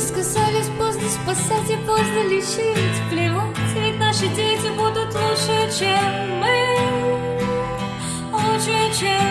Сказались поздно спасать и поздно лечить. Плевать, ведь наши дети будут лучше, чем мы. Лучше, чем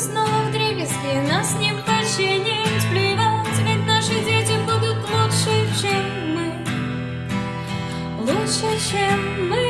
снова в дребезги, нас не починить, плевать, ведь наши дети будут лучше, чем мы, лучше, чем мы.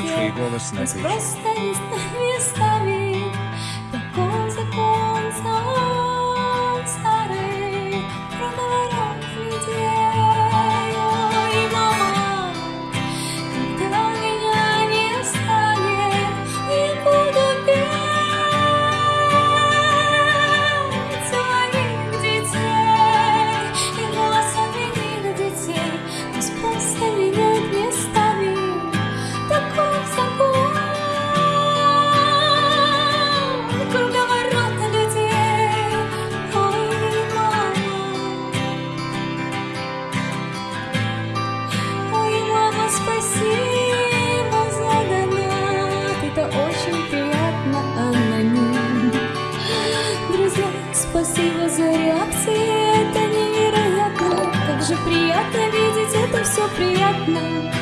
Lord, we will listen to you. все приятно.